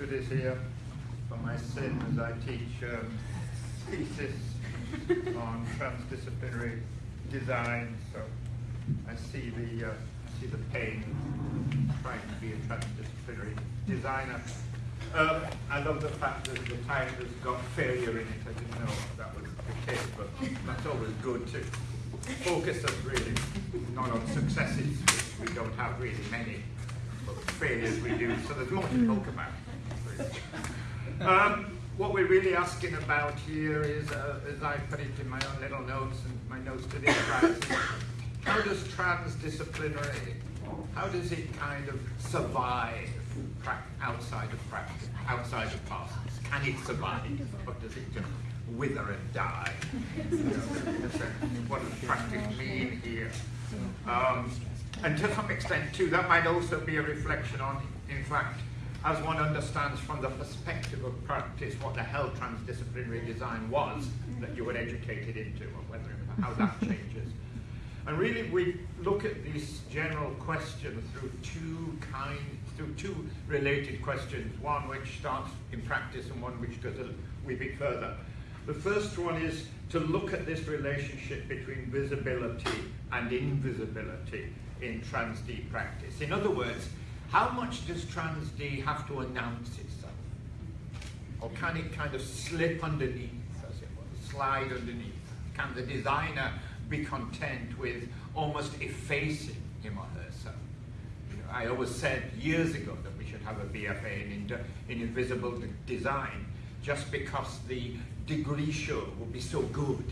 Studies here. For my sin as I teach um, thesis on transdisciplinary design, so I see the, uh, I see the pain trying to be a transdisciplinary designer. Um, I love the fact that the title has got failure in it. I didn't know that was the case, but that's always good to focus us really not on successes, which we don't have really many, but failures we do, so there's more to talk about. Um, what we're really asking about here is, uh, as I put it in my own little notes and my notes to this class, how does transdisciplinary, how does it kind of survive outside of practice, outside of classes? Can it survive, or does it just wither and die? What does practice mean here? Um, and to some extent too, that might also be a reflection on, in fact, as one understands from the perspective of practice what the hell transdisciplinary design was that you were educated into, or whether how that changes. And really, we look at this general question through two kind, through two related questions. One which starts in practice, and one which goes a wee bit further. The first one is to look at this relationship between visibility and invisibility in trans-D practice. In other words, how much does trans-D have to announce itself? Or can it kind of slip underneath, as it were, slide underneath? Can the designer be content with almost effacing him or herself? You know, I always said years ago that we should have a BFA in, in, in invisible design just because the degree show would be so good.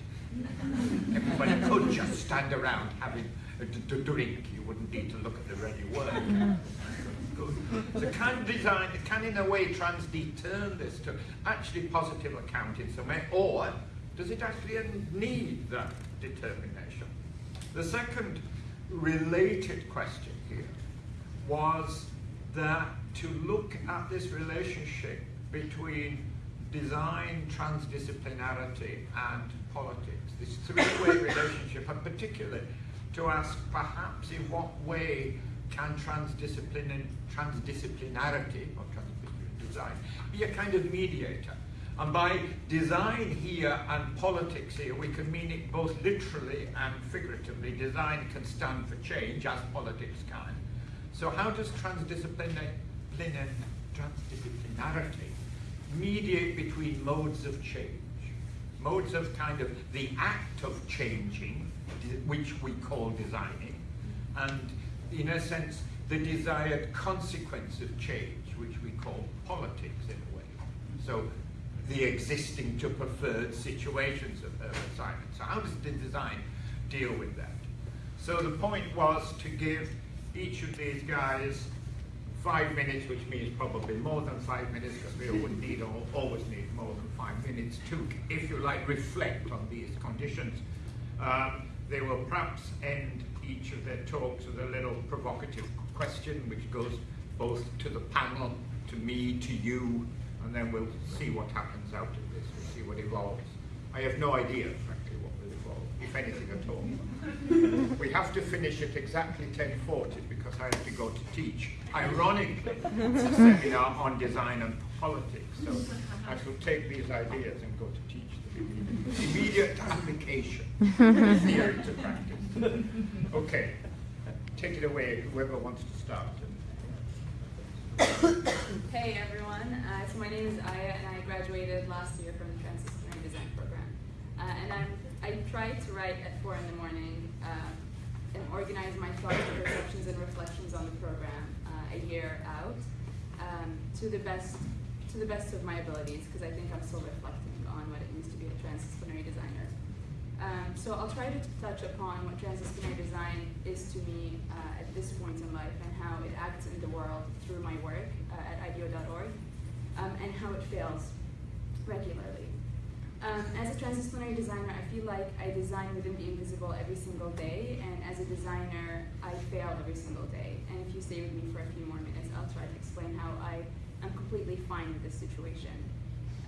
Everybody could just stand around having a drink. You wouldn't need to look at the ready work. Good. So can design, can in a way trans-D turn this to actually positive account in some way, or does it actually need that determination? The second related question here was that to look at this relationship between design, transdisciplinarity, and politics, this three-way relationship, and particularly to ask perhaps in what way can transdiscipline transdisciplinarity or transdisciplinary design be a kind of mediator? And by design here and politics here, we can mean it both literally and figuratively. Design can stand for change, as politics can. So how does transdisciplinary, transdisciplinarity mediate between modes of change? Modes of kind of the act of changing, which we call designing, and in a sense, the desired consequence of change, which we call politics in a way. So the existing to preferred situations of Herbert Simon. So how does the design deal with that? So the point was to give each of these guys five minutes, which means probably more than five minutes, because we would need or always need more than five minutes to, if you like, reflect on these conditions. Um, they will perhaps end each of their talks with a little provocative question, which goes both to the panel, to me, to you, and then we'll see what happens out of this. We'll see what evolves. I have no idea, frankly, what will evolve, if anything at all. we have to finish at exactly 10.40 because I have to go to teach. Ironically, a seminar on design and politics. So I shall take these ideas and go to teach them immediate, application, theory to practice. Okay, take it away, whoever wants to start. Hey everyone, uh, so my name is Aya and I graduated last year from the Transdisciplinary Design Program. Uh, and I'm, I try to write at 4 in the morning uh, and organize my thoughts, and perceptions, and reflections on the program uh, a year out um, to, the best, to the best of my abilities because I think I'm still reflecting on what it means to be a transdisciplinary designer. Um, so I'll try to touch upon what transdisciplinary design is to me uh, at this point in life and how it acts in the world through my work uh, at IDEO.org um, and how it fails regularly. Um, as a transdisciplinary designer, I feel like I design within the invisible every single day, and as a designer, I fail every single day. And if you stay with me for a few more minutes, I'll try to explain how I am completely fine with this situation.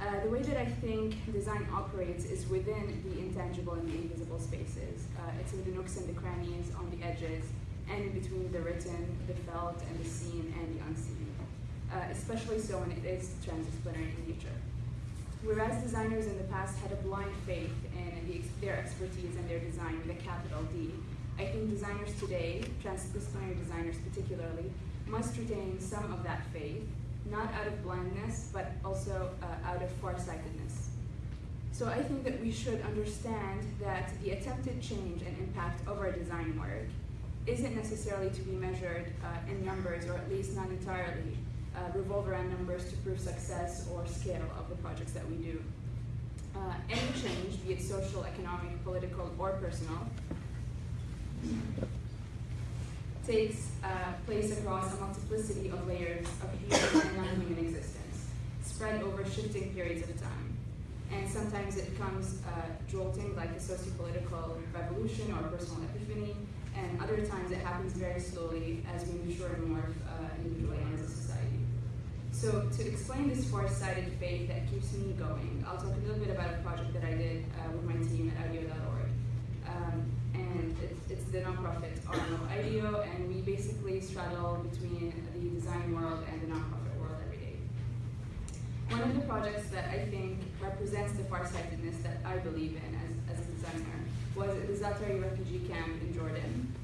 Uh, the way that I think design operates is within the intangible and the invisible spaces. Uh, it's in the nooks and the crannies, on the edges, and in between the written, the felt, and the seen and the unseen. Uh, especially so when it is transdisciplinary in nature. Whereas designers in the past had a blind faith in the, their expertise and their design with a capital D, I think designers today, transdisciplinary designers particularly, must retain some of that faith, not out of blindness, but also uh, out of farsightedness. So I think that we should understand that the attempted change and impact of our design work isn't necessarily to be measured uh, in numbers, or at least not entirely, uh, revolve around numbers to prove success or scale of the projects that we do. Uh, any change, be it social, economic, political, or personal, takes uh, place across a multiplicity of layers of human and non-human existence, spread over shifting periods of time. And sometimes it comes uh, jolting like a socio-political revolution or personal epiphany, and other times it happens very slowly as we mature and morph uh, individually and as a society. So to explain this far-sighted faith that keeps me going, I'll talk a little bit about a project that I did uh, with my team at IDEO.org. Um, and it's, it's the nonprofit arm of IDEO, and we basically straddle between the design world and the nonprofit world every day. One of the projects that I think represents the farsightedness that I believe in as, as a designer was the Zaatari refugee camp in Jordan.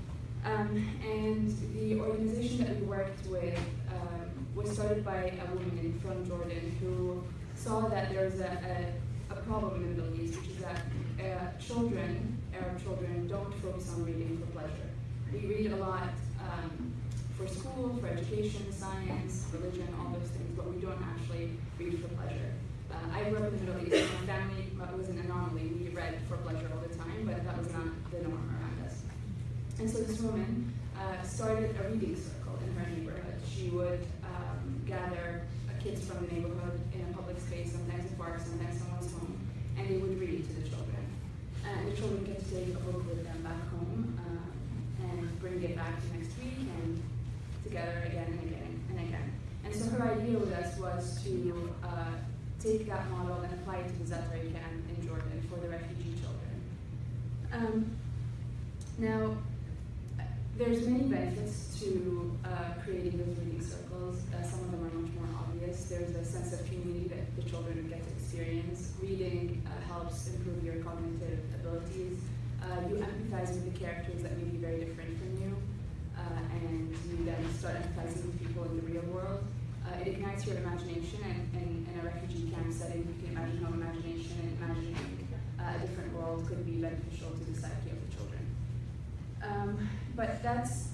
Um, and the organization that we worked with um, was started by a woman from Jordan who saw that there's a, a, a problem in the Middle East, which is that uh, children, Arab children, don't focus on reading for pleasure. We read a lot um, for school, for education, science, religion, all those things, but we don't actually read for pleasure. Uh, I grew up in the Middle East. My family was an anomaly. We read for pleasure all the time, but that was not the norm around us. And so this woman uh, started a reading circle in her neighborhood. She would um, gather uh, kids from the neighborhood in a public space, sometimes a park, sometimes someone's home, and they would read to the children. And take a book with them back home uh, and bring it back the next week and together again and again and again. And so her idea with us was to uh, take that model and apply it to the Zaatari camp in Jordan for the refugee children. Um, now, there's many benefits to uh, creating those reading circles. Uh, some of them are much more obvious. There's a sense of community that the children get to experience. Reading uh, helps improve your cognitive abilities. Uh, you empathize with the characters that may be very different from you, uh, and you then start empathizing with people in the real world. Uh, it ignites your imagination, and, and in a refugee camp setting, you can imagine how imagination and imagining a different world could be beneficial to the psyche of the children. Um, but that's,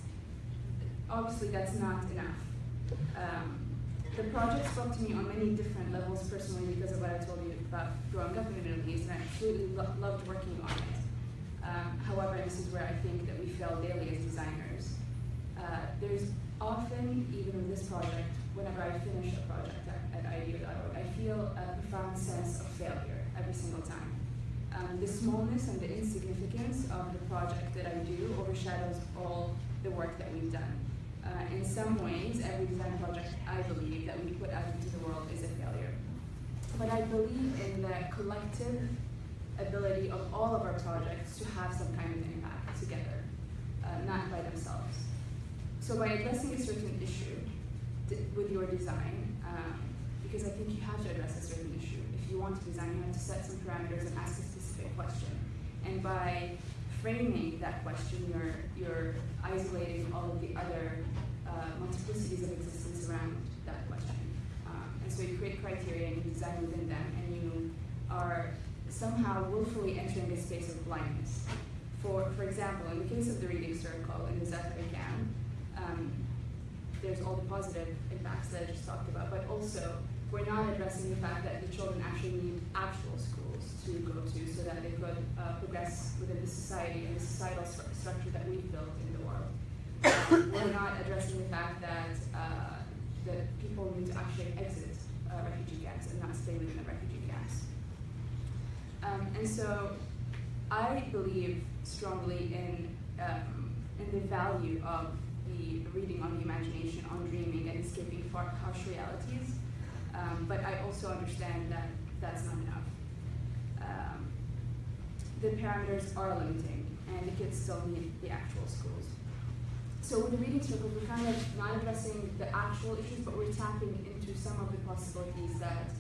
obviously that's not enough. Um, the project spoke to me on many different levels personally because of what I told you about growing up in the Middle East, and I absolutely lo loved working on it. Um, however, this is where I think that we fail daily as designers. Uh, there's often, even with this project, whenever I finish a project at, at IDEO.org, I feel a profound sense of failure every single time. Um, the smallness and the insignificance of the project that I do overshadows all the work that we've done. Uh, in some ways, every design project I believe that we put out into the world is a failure. But I believe in the collective ability of all of our projects to have some kind of impact together, uh, not by themselves. So by addressing a certain issue with your design, um, because I think you have to address a certain issue. If you want to design, you have to set some parameters and ask a specific question. And by framing that question, you're, you're isolating all of the other uh, multiplicities of existence around that question. Um, and so you create criteria and you design within them, and you are somehow willfully entering a space of blindness. For, for example, in the case of the reading circle in the Zaatari camp, um, there's all the positive impacts that I just talked about, but also we're not addressing the fact that the children actually need actual schools to go to so that they could uh, progress within the society and the societal stru structure that we've built in the world. Um, we're not addressing the fact that uh, that people need to actually exit uh, refugee camps and not stay within the refugee. Um, and so I believe strongly in, um, in the value of the reading on the imagination, on dreaming, and escaping far harsh realities. Um, but I also understand that that's not enough. Um, the parameters are limiting, and the kids still need the actual schools. So with the reading circles, we're kind of not addressing the actual issues, but we're tapping into some of the possibilities that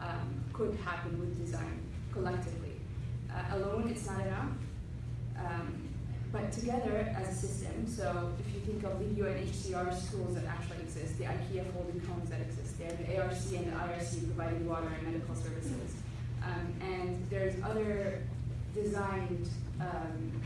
um, could happen with design collectively. Uh, alone, it's not enough. Um, but together as a system, so if you think of the UNHCR schools that actually exist, the IKEA folding homes that exist there, the ARC and the IRC providing water and medical services, um, and there's other designed um,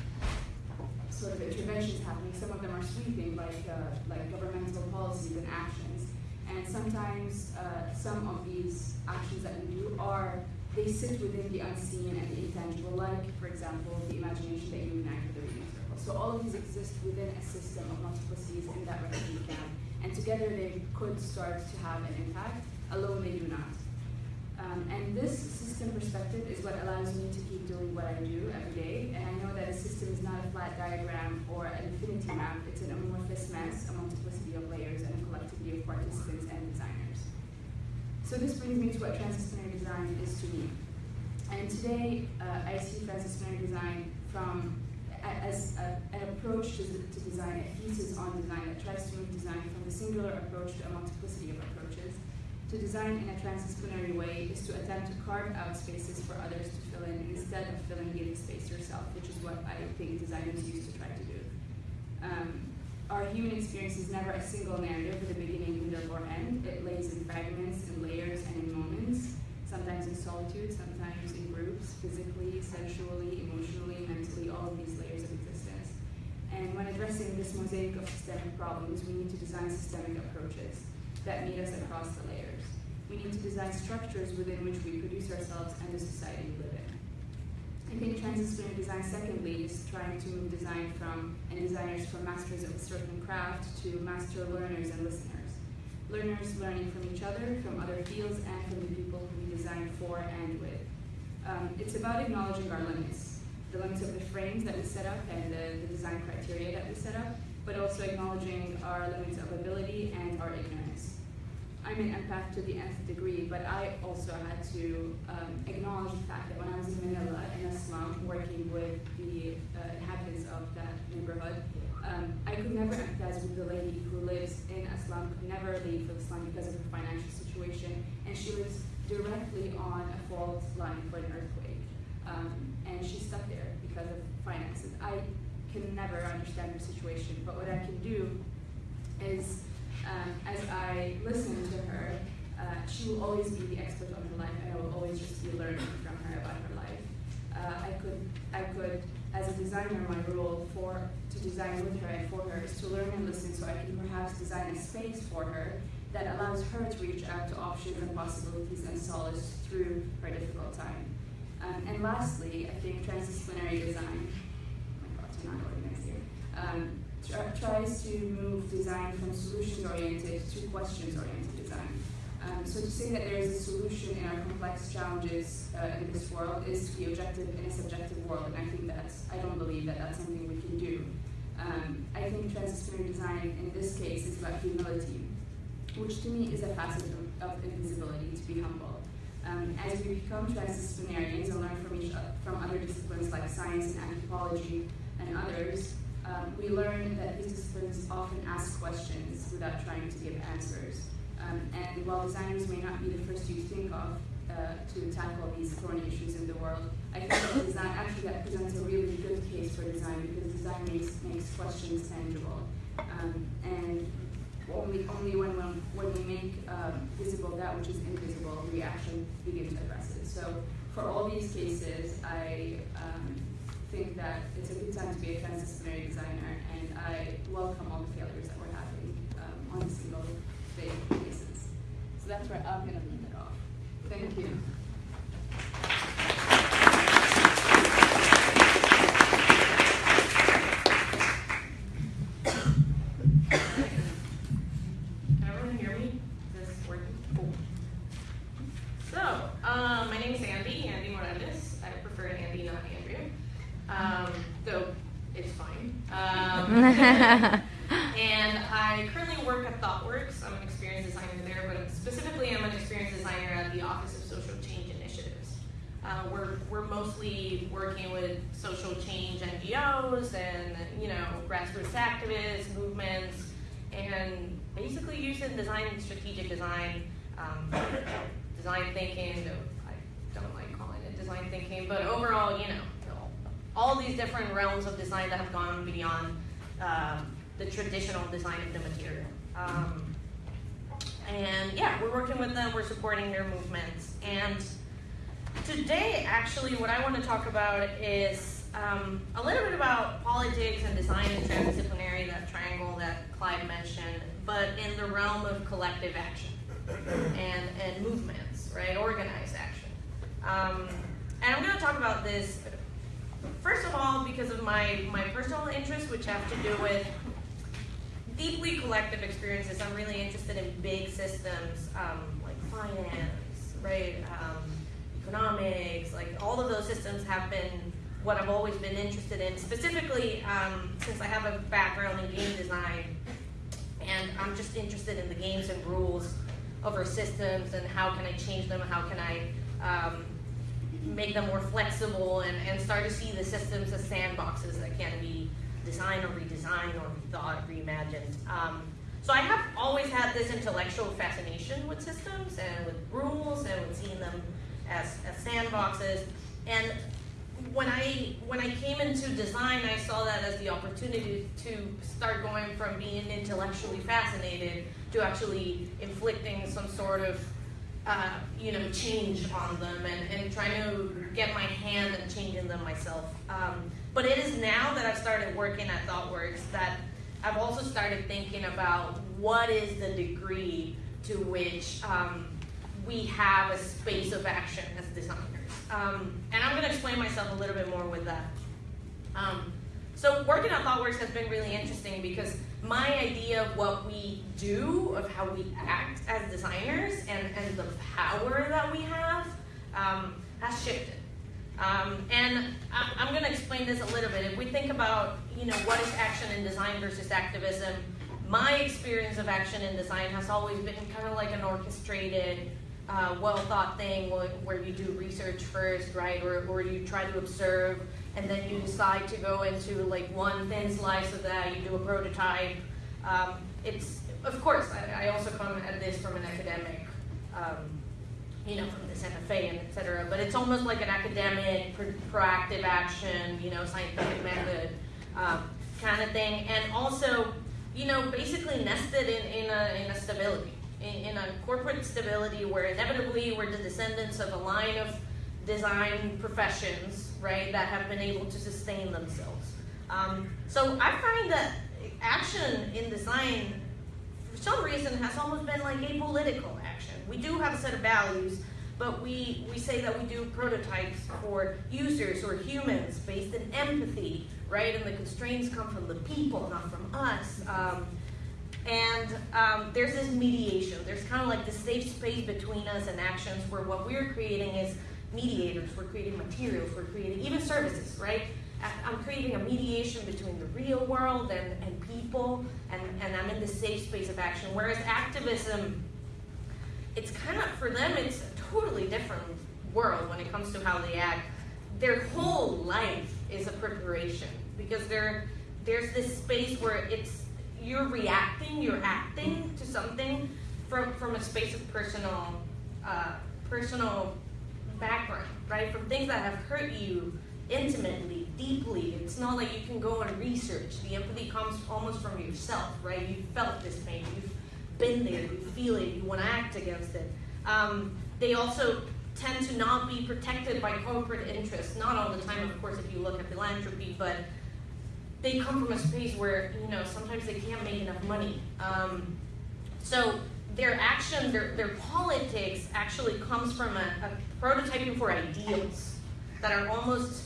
sort of interventions happening. Some of them are sweeping, like uh, like governmental policies and actions, and sometimes uh, some of these actions that we do are they sit within the unseen and the intangible, like for example the imagination that you ignite with the reading circle. So all of these exist within a system of multiplicities in that refugee camp, and together they could start to have an impact. Alone they do not. Um, and this system perspective is what allows me to keep doing what I do every day. And I know that a system is not a flat diagram or an infinity map. It's an amorphous mess, a multiplicity of layers, and a collectivity of participants and designers. So this brings me to what transdisciplinary design is to me. And today, uh, I see transdisciplinary design from as a, an approach to, to design, a thesis on design that tries to move design from the singular approach to a multiplicity of approaches. To design in a transdisciplinary way is to attempt to carve out spaces for others to fill in instead of filling in space yourself, which is what I think designers used to try to do. Um, our human experience is never a single narrative with a beginning, middle, or end. It lays in fragments, in layers, and in moments, sometimes in solitude, sometimes in groups, physically, sexually, emotionally, mentally, all of these layers of existence. And when addressing this mosaic of systemic problems, we need to design systemic approaches that meet us across the layers. We need to design structures within which we produce ourselves and the society we live in. I think transdisciplinary design, secondly, is trying to move design from, and designers from masters of a certain craft to master learners and listeners. Learners learning from each other, from other fields, and from the people who we design for and with. Um, it's about acknowledging our limits, the limits of the frames that we set up and the, the design criteria that we set up, but also acknowledging our limits of ability and our ignorance. I'm an empath to the nth degree, but I also had to um, acknowledge the fact that when I was in Manila in a slum working with the uh, inhabitants of that neighborhood, um, I could never empathize with the lady who lives in a slum, could never leave the slum because of her financial situation, and she lives directly on a fault line for an earthquake. Um, and she's stuck there because of finances. I can never understand her situation, but what I can do is um, as I listen to her, uh, she will always be the expert on her life, and I will always just be learning from her about her life. Uh, I could, I could, as a designer, my role for to design with her and for her is to learn and listen, so I can perhaps design a space for her that allows her to reach out to options and possibilities and solace through her difficult time. Um, and lastly, I think transdisciplinary design. Oh my gosh, I'm not organized here. Um, tries to move design from solutions-oriented to questions-oriented design. Um, so to say that there is a solution in our complex challenges uh, in this world is to be objective in a subjective world, and I think that's, I don't believe that that's something we can do. Um, I think transdisciplinary design in this case is about humility, which to me is a facet of, of invisibility, to be humble. Um, as we become transdisciplinarians and learn from each from other disciplines like science and anthropology and others, um, we learn that these disciplines often ask questions without trying to give answers. Um, and while designers may not be the first you think of uh, to tackle these thorny issues in the world, I think that design actually that presents a really good case for design because design makes, makes questions tangible. Um, and only, only when, when, when we make um, visible that which is invisible, we actually begin to address it. So for all these cases, I um, think that it's a good time to be a transdisciplinary designer, and I welcome all the failures that we're having um, on single day basis. So that's where I'm going to leave it off. Thank you. Can everyone hear me? Is working? So, um, my name is Andy, Andy Morales. I prefer Andy, not Andrea. Um, though it's fine. Um, and I currently work at ThoughtWorks. I'm an experience designer there, but specifically I'm an experience designer at the Office of Social Change Initiatives. Uh, we're, we're mostly working with social change NGOs and, you know, grassroots activists, movements, and basically using design, and strategic design, um, design thinking, I don't like calling it design thinking, but overall, you know, all these different realms of design that have gone beyond um, the traditional design of the material. Um, and yeah, we're working with them, we're supporting their movements. And today, actually, what I want to talk about is um, a little bit about politics and design and transdisciplinary, that triangle that Clive mentioned, but in the realm of collective action and, and movements, right? Organized action. Um, and I'm going to talk about this, first of all, because of my, my personal interests, which have to do with deeply collective experiences. I'm really interested in big systems um, like finance, right? Um, economics, like all of those systems have been what I've always been interested in. Specifically, um, since I have a background in game design, and I'm just interested in the games and rules our systems and how can I change them, how can I um, make them more flexible, and, and start to see the systems as sandboxes that can be designed or redesigned or rethought, reimagined. Um, so I have always had this intellectual fascination with systems and with rules and with seeing them as, as sandboxes. And when I when I came into design, I saw that as the opportunity to start going from being intellectually fascinated to actually inflicting some sort of uh, you know change on them and, and trying to get my hand and changing them myself. Um, but it is now that I've started working at ThoughtWorks that I've also started thinking about what is the degree to which um, we have a space of action as designers. Um, and I'm going to explain myself a little bit more with that. Um, so working at ThoughtWorks has been really interesting because my idea of what we do, of how we act as designers, and, and the power that we have um, has shifted. Um, and I, I'm going to explain this a little bit. If we think about, you know, what is action in design versus activism, my experience of action in design has always been kind of like an orchestrated, uh, well thought thing where, where, you do research first, right? Or, or you try to observe and then you decide to go into like one thin slice of that, you do a prototype. Um, it's, of course, I, I, also come at this from an academic, um, you know, from the Santa Fe and et cetera, but it's almost like an academic, pro proactive action, you know, scientific method um, kind of thing. And also, you know, basically nested in, in, a, in a stability in, a corporate stability where inevitably we're the descendants of a line of design professions, right, that have been able to sustain themselves. Um, so I find that action in design, for some reason, has almost been like apolitical action. We do have a set of values, but we, we say that we do prototypes for users or humans based in empathy, right? And the constraints come from the people, not from us. Um, and um, there's this mediation. There's kind of like the safe space between us and actions where what we're creating is mediators. We're creating materials. We're creating even services, right? I'm creating a mediation between the real world and, and people, and, and I'm in the safe space of action. Whereas activism, it's kind of, for them, it's a totally different world when it comes to how they act. Their whole life is a preparation because there, there's this space where it's you're reacting, you're acting to something from, from a space of personal, uh, personal background, right? From things that have hurt you intimately, deeply. It's not like you can go and research. The empathy comes almost from yourself, right? You felt this pain, you've been there, you feel it, you want to act against it. Um, they also tend to not be protected by corporate interests. Not all the time, of course, if you look at philanthropy, but they come from a space where you know sometimes they can't make enough money. Um, so their action, their, their politics actually comes from a, a, prototyping for ideals that are almost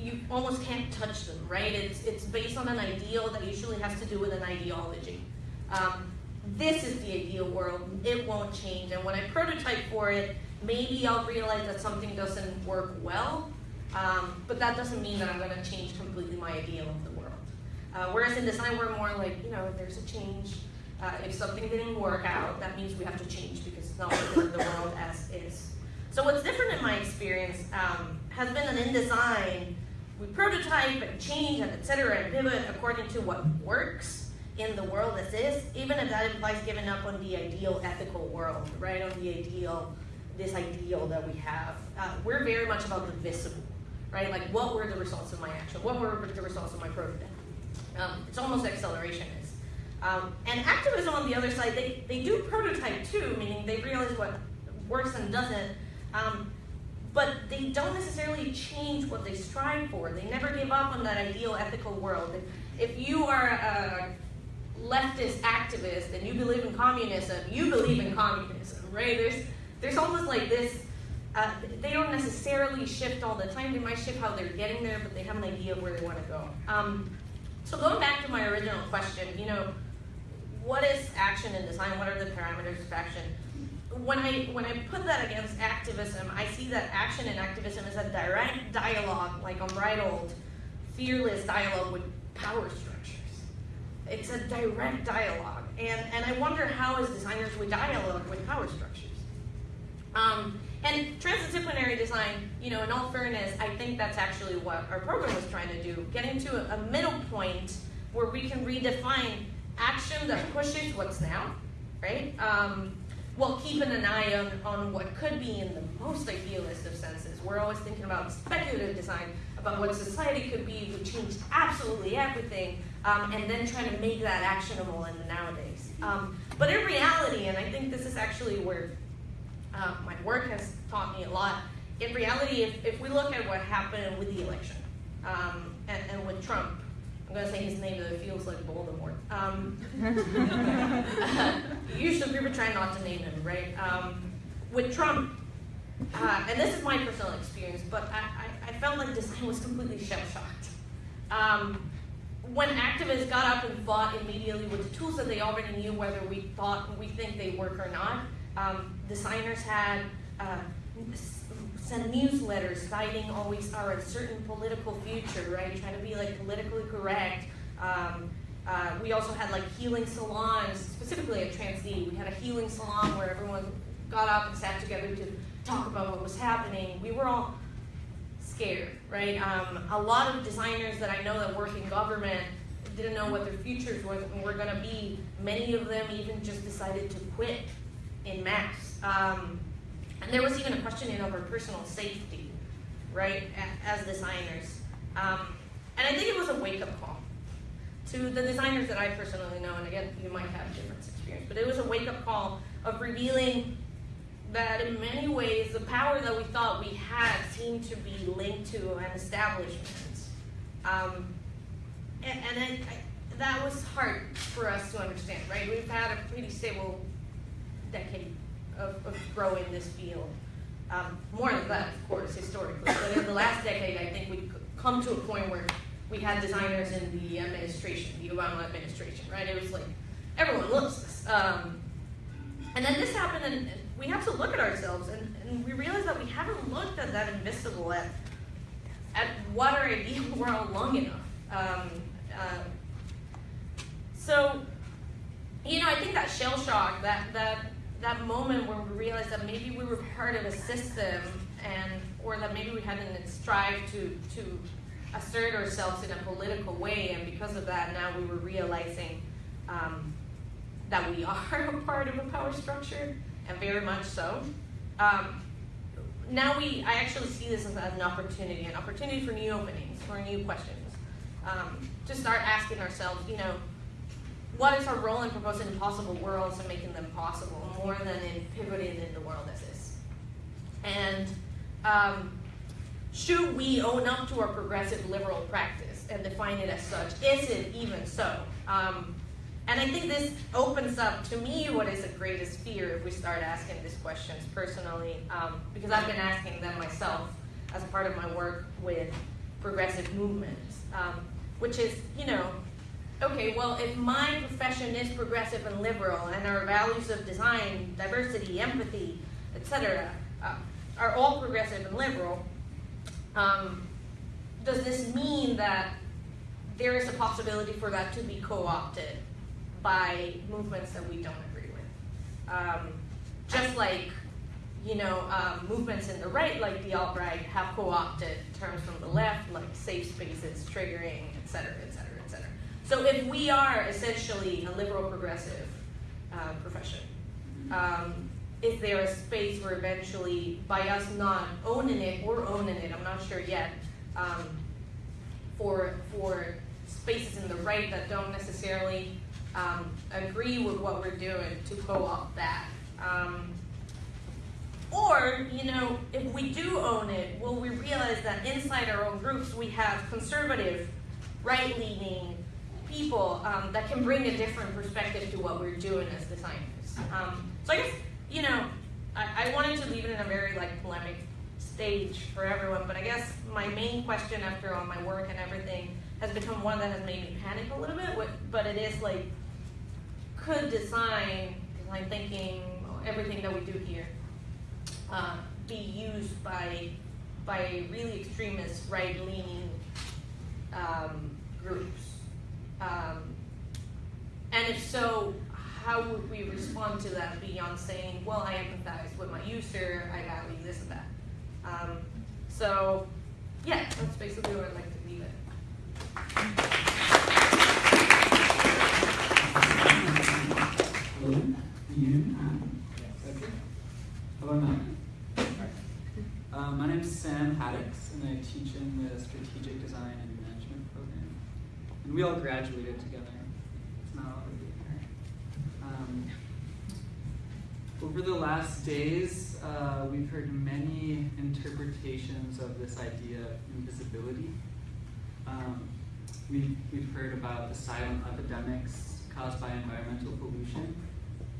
you almost can't touch them, right? It's it's based on an ideal that usually has to do with an ideology. Um, this is the ideal world. It won't change. And when I prototype for it, maybe I'll realize that something doesn't work well, um, but that doesn't mean that I'm going to change completely my ideal of the world. Uh, whereas in design, we're more like, you know, there's a change. Uh, if something didn't work out, that means we have to change because it's not the world as is. So what's different in my experience um, has been an in design. We prototype and change and et cetera and pivot according to what works in the world as is, even if that implies giving up on the ideal ethical world, right? On the ideal, this ideal that we have. Uh, we're very much about the visible, right? Like what were the results of my action? What were the results of my prototype? Um, it's almost accelerationist. Um, and activism on the other side, they, they do prototype too, meaning they realize what works and doesn't, um, but they don't necessarily change what they strive for. They never give up on that ideal ethical world. If, you are a leftist activist and you believe in communism, you believe in communism, right? There's, there's almost like this, uh, they don't necessarily shift all the time. They might shift how they're getting there, but they have an idea of where they want to go. Um, so going back to my original question, you know, what is action in design? What are the parameters of action? When I when I put that against activism, I see that action and activism is a direct dialogue, like a unbridled, fearless dialogue with power structures. It's a direct dialogue, and and I wonder how as designers we dialogue with power structures. Um, and transdisciplinary design, you know, in all fairness, I think that's actually what our program was trying to do, getting to a, a middle point where we can redefine action that pushes what's now, right? Um, while keeping an eye on, on what could be in the most idealist of senses. We're always thinking about speculative design, about what society could be if we changed absolutely everything, um, and then trying to make that actionable in the nowadays. Um, but in reality, and I think this is actually where uh, my work has taught me a lot, in reality, if, if we look at what happened with the election um, and, and with Trump, I'm going to say his name, but it feels like Voldemort. Um, usually people try not to name him, right? Um, with Trump, uh, and this is my personal experience, but I, I, I felt like design was completely shell-shocked. Um, when activists got up and fought immediately with the tools that they already knew, whether we thought we think they work or not, um, designers had uh, send newsletters citing always our uncertain political future, right? Trying to be like politically Um, uh, we also had like healing salons, specifically at TransD. We had a healing salon where everyone got up and sat together to talk about what was happening. We were all scared, right? Um, a lot of designers that I know that work in government didn't know what their futures were, were going to be. Many of them even just decided to quit in mass. Um, and there was even a questioning our personal safety, right, as designers. Um, and I think it was a wake-up call to the designers that I personally know, and again, you might have different experience, but it was a wake-up call of revealing that in many ways the power that we thought we had seemed to be linked to an establishment. Um, and, and I, that was hard for us to understand, right? We've had a pretty stable decade of, of growing this field. Um, more than that, of course, historically. But in the last decade, I think we've come to a point where we had designers in the administration, the Obama administration, right? It was like, everyone loves this. Um, and then this happened, and, we have to look at ourselves, and, and we realize that we haven't looked at that invisible, at, at what our ideal world long enough. Um, uh, so, you know, I think that shell shock, that, that that moment where we realized that maybe we were part of a system and or that maybe we hadn't strived to to assert ourselves in a political way and because of that now we were realizing um, that we are a part of a power structure and very much so um, now we i actually see this as an opportunity an opportunity for new openings for new questions um, to start asking ourselves you know what is our role in proposing impossible worlds and making them possible more than in pivoting in the world as is? And um, should we own up to our progressive liberal practice and define it as such? Is it even so? Um, and I think this opens up to me what is the greatest fear if we start asking these questions personally, um, because I've been asking them myself as part of my work with progressive movements, um, which is, you know, okay, well, if my profession is progressive and liberal, and our values of design, diversity, empathy, etc., uh, are all progressive and liberal, um, does this mean that there is a possibility for that to be co-opted by movements that we don't agree with? Um, just like you know, um, movements in the right, like the alt-right, have co-opted terms from the left, like safe spaces, triggering, et cetera, et cetera, et cetera. So if we are essentially a liberal progressive uh, profession, um, is there a space where eventually, by us not owning it or owning it, I'm not sure yet, um, for for spaces in the right that don't necessarily um, agree with what we're doing to co-opt that. Um, or, you know, if we do own it, will we realize that inside our own groups we have conservative, right-leaning people um, that can bring a different perspective to what we're doing as designers? Um, so I guess, you know, I, I wanted to leave it in a very like polemic stage for everyone, but I guess my main question after all my work and everything has become one that has made me panic a little bit, but it is like, could design, design thinking, everything that we do here, uh, be used by by really extremist right-leaning um, groups? Um, and if so, how would we respond to that beyond saying, well, I empathize with my user, I value this and that? Um, so, yeah, that's basically where I'd like to leave it. Hello, you? Okay. Now. Uh, my name is Sam Haddix, and I teach in the Strategic Design and Management program. And we all graduated together. It's not. Um, over the last days, uh, we've heard many interpretations of this idea of invisibility. Um, we've, we've heard about the silent epidemics caused by environmental pollution,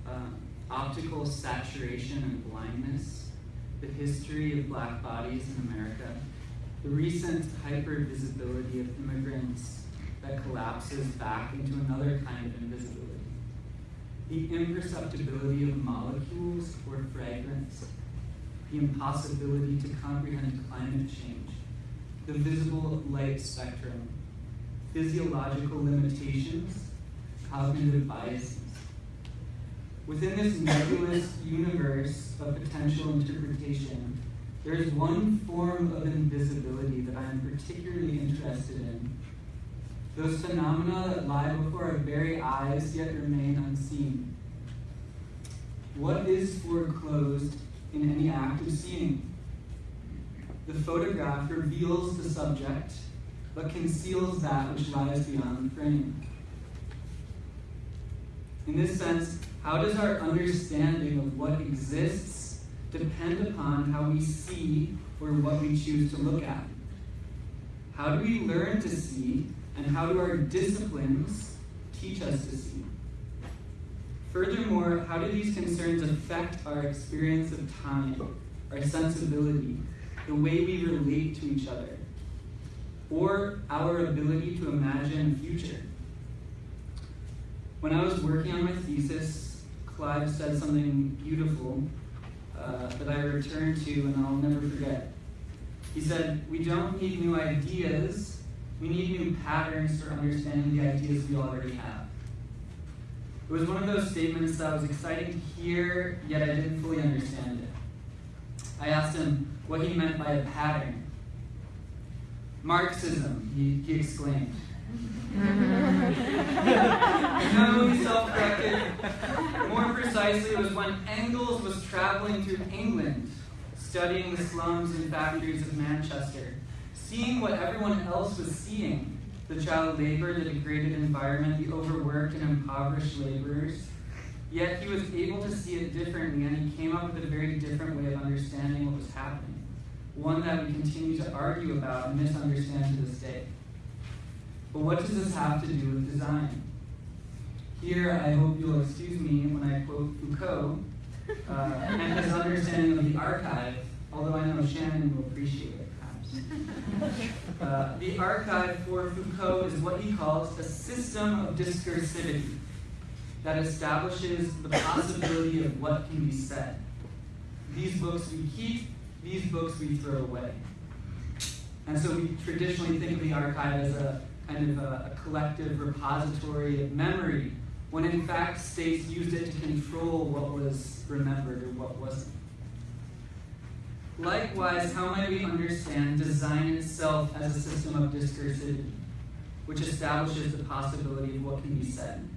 um, optical saturation and blindness, the history of black bodies in America, the recent hypervisibility of immigrants that collapses back into another kind of invisibility, the imperceptibility of molecules or fragments, the impossibility to comprehend climate change, the visible light spectrum, physiological limitations, cognitive biases. Within this nebulous universe of potential interpretation, there is one form of invisibility that I am particularly interested in. Those phenomena that lie before our very eyes yet remain unseen. What is foreclosed in any act of seeing? The photograph reveals the subject, but conceals that which lies beyond the frame. In this sense, how does our understanding of what exists depend upon how we see or what we choose to look at? How do we learn to see, and how do our disciplines teach us to see? Furthermore, how do these concerns affect our experience of time, our sensibility, the way we relate to each other, or our ability to imagine future? When I was working on my thesis, Clive said something beautiful uh, that I returned to and I'll never forget. He said, We don't need new ideas, we need new patterns for understanding the ideas we already have. It was one of those statements that was exciting to hear, yet I didn't fully understand it. I asked him what he meant by a pattern. Marxism, he, he exclaimed. Mm-hmm. no, he self-corrected. More precisely, it was when Engels was traveling through England, studying the slums and factories of Manchester, seeing what everyone else was seeing, the child labor, the degraded environment, the overworked and impoverished laborers. Yet he was able to see it differently, and he came up with a very different way of understanding what was happening. One that we continue to argue about and misunderstand to this day. But what does this have to do with design? Here, I hope you'll excuse me when I quote Foucault uh, and his understanding of the archive, although I know Shannon will appreciate it. Uh, the archive for Foucault is what he calls a system of discursivity that establishes the possibility of what can be said. These books we keep, these books we throw away. And so we traditionally think of the archive as a kind of a, a collective repository of memory, when in fact states used it to control what was remembered or what wasn't. Likewise, how might we understand design itself as a system of discursivity, which establishes the possibility of what can be said?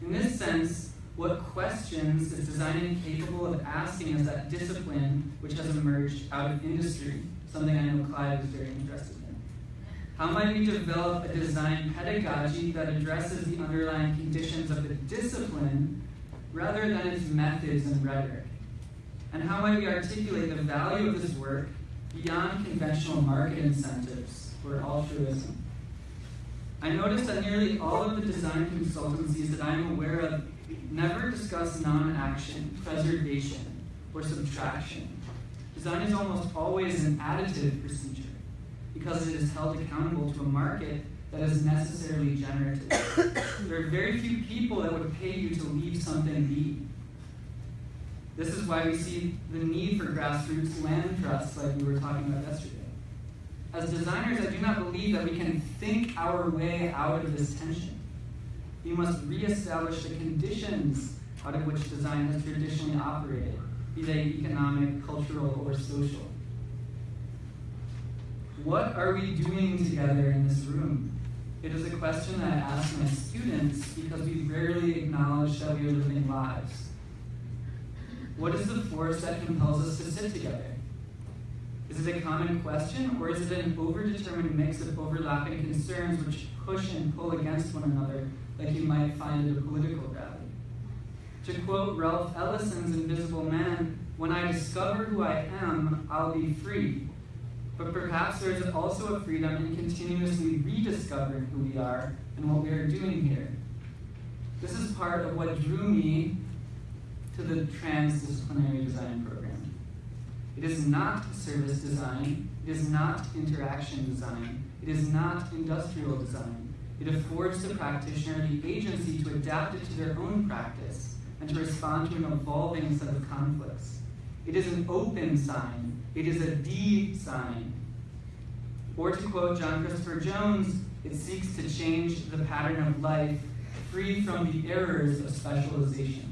In this sense, what questions is design capable of asking as that discipline which has emerged out of industry, something I know Clive is very interested in? How might we develop a design pedagogy that addresses the underlying conditions of the discipline rather than its methods and rhetoric? And how might we articulate the value of this work beyond conventional market incentives or altruism? I noticed that nearly all of the design consultancies that I'm aware of never discuss non action, preservation, or subtraction. Design is almost always an additive procedure because it is held accountable to a market that is necessarily generative. there are very few people that would pay you to leave something be. This is why we see the need for grassroots land trusts like we were talking about yesterday. As designers, I do not believe that we can think our way out of this tension. We must reestablish the conditions out of which design has traditionally operated, be they economic, cultural, or social. What are we doing together in this room? It is a question that I ask my students because we rarely acknowledge that we are living lives. What is the force that compels us to sit together? Is it a common question, or is it an overdetermined mix of overlapping concerns which push and pull against one another, like you might find at a political rally? To quote Ralph Ellison's Invisible Man, when I discover who I am, I'll be free. But perhaps there is also a freedom in continuously rediscovering who we are and what we are doing here. This is part of what drew me to the transdisciplinary design program. It is not service design, it is not interaction design, it is not industrial design. It affords the practitioner the agency to adapt it to their own practice and to respond to an evolving set of conflicts. It is an open sign, it is a D sign. Or to quote John Christopher Jones, it seeks to change the pattern of life free from the errors of specialization.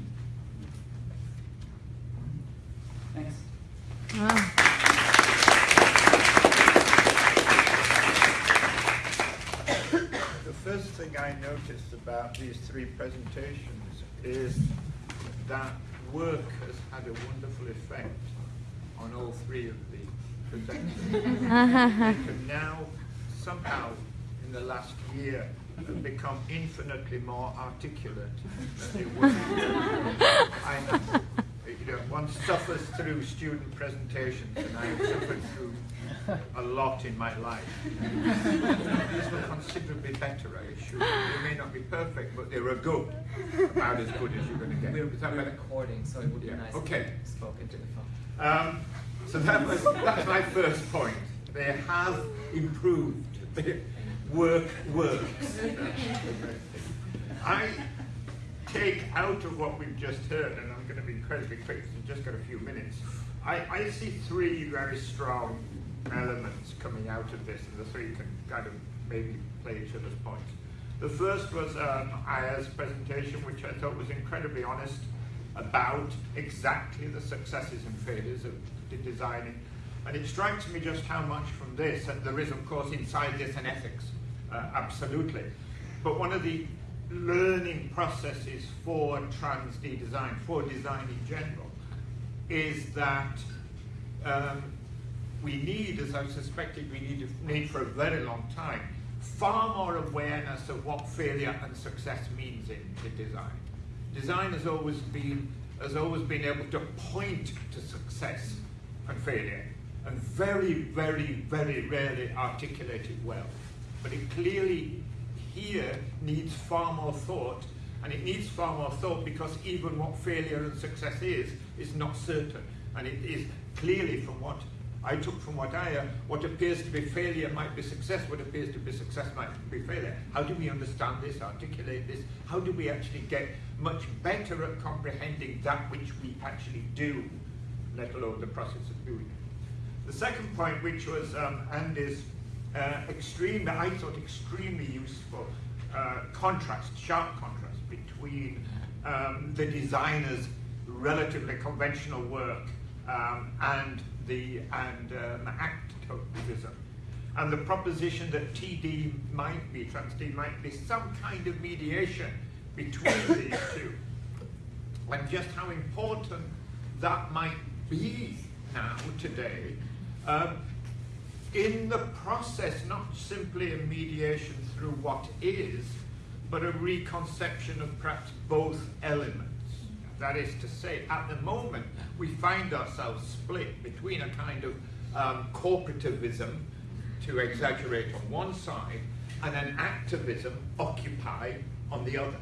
Thanks. Wow. The first thing I noticed about these three presentations is that work has had a wonderful effect on all three of the presenters. they can now somehow, in the last year, have become infinitely more articulate than they were. You know, one suffers through student presentations, and I have suffered through a lot in my life. These were considerably better, I assure you. They may not be perfect, but they were good. About as good as you're going to get. We're, Is that we're recording, so it would be Yeah, nice okay. if you spoke into the phone. Um, so that was that's my first point. They have improved. The work works. I take out of what we've just heard, going to be incredibly quick, we've just got a few minutes. I, I see three very strong elements coming out of this, and the three can kind of maybe play each other's points. The first was um, Aya's presentation, which I thought was incredibly honest about exactly the successes and failures of designing. And it strikes me just how much from this, and there is, of course, inside this an ethics, uh, absolutely. But one of the learning processes for trans D design, for design in general, is that um, we need, as I've suspected we need, to need for a very long time, far more awareness of what failure and success means in, in design. Design has always been has always been able to point to success and failure, and very, very, very rarely articulate it well. But it clearly here needs far more thought, and it needs far more thought because even what failure and success is is not certain, and it is clearly from what I took from what I, uh, what appears to be failure might be success, what appears to be success might be failure. How do we understand this, articulate this? How do we actually get much better at comprehending that which we actually do, let alone the process of doing it? The second point, which was um, Andy's uh, extreme, I thought extremely useful uh, contrast, sharp contrast between um, the designer's relatively conventional work um, and the and um, activism, and the proposition that TD might be trans D might be some kind of mediation between these two, and just how important that might be now today. Um, in the process, not simply a mediation through what is, but a reconception of perhaps both elements. That is to say, at the moment, we find ourselves split between a kind of um, corporativism, to exaggerate on one side, and an activism, occupy, on the other.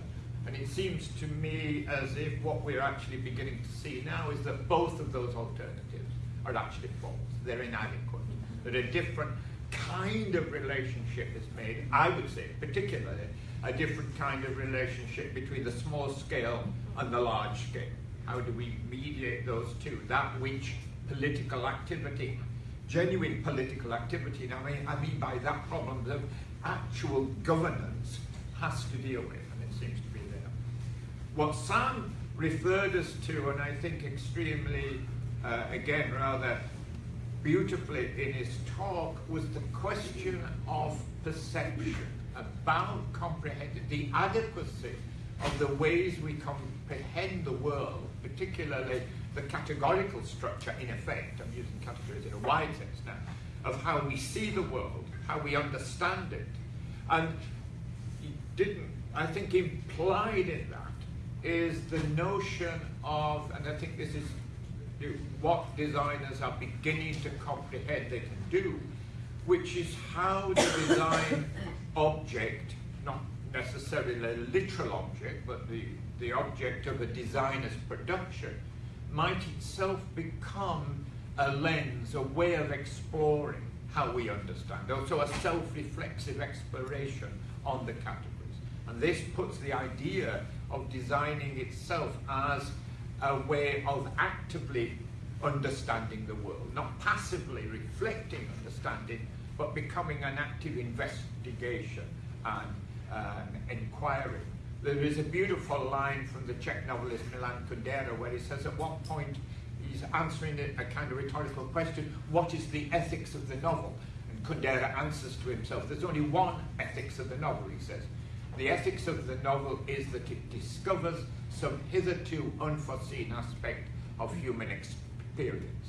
And it seems to me as if what we're actually beginning to see now is that both of those alternatives are actually false. They're inadequate. That a different kind of relationship is made, I would say, particularly a different kind of relationship between the small scale and the large scale. How do we mediate those two? That which political activity, genuine political activity, and I mean, I mean by that problem of actual governance has to deal with, and it seems to be there. What Sam referred us to, and I think extremely, uh, again, rather beautifully in his talk, was the question of perception, about comprehending the adequacy of the ways we comprehend the world, particularly the categorical structure in effect, I'm using categories in a wide sense now, of how we see the world, how we understand it. And he didn't, I think implied in that is the notion of, and I think this is what designers are beginning to comprehend they can do, which is how the design object, not necessarily a literal object, but the, the object of a designer's production, might itself become a lens, a way of exploring how we understand, also a self-reflexive exploration on the categories. And this puts the idea of designing itself as a way of actively understanding the world, not passively reflecting understanding, but becoming an active investigation and um, inquiry. There is a beautiful line from the Czech novelist Milan Kundera where he says at one point he's answering a, a kind of rhetorical question, what is the ethics of the novel? And Kundera answers to himself, there's only one ethics of the novel, he says. The ethics of the novel is that it discovers some hitherto unforeseen aspect of human experience.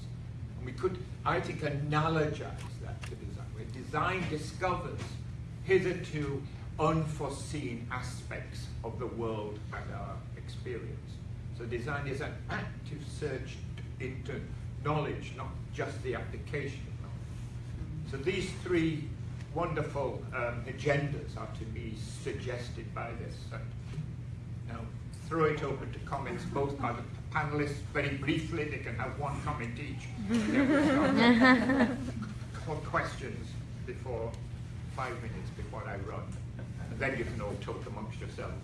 And we could, I think, analogize that to design, where design discovers hitherto unforeseen aspects of the world and our experience. So design is an active search into knowledge, not just the application of knowledge. So these three wonderful um, agendas are to be suggested by this. And now throw it open to comments both by the panelists very briefly, they can have one comment each. or questions before, five minutes before I run. And then you can all talk amongst yourselves.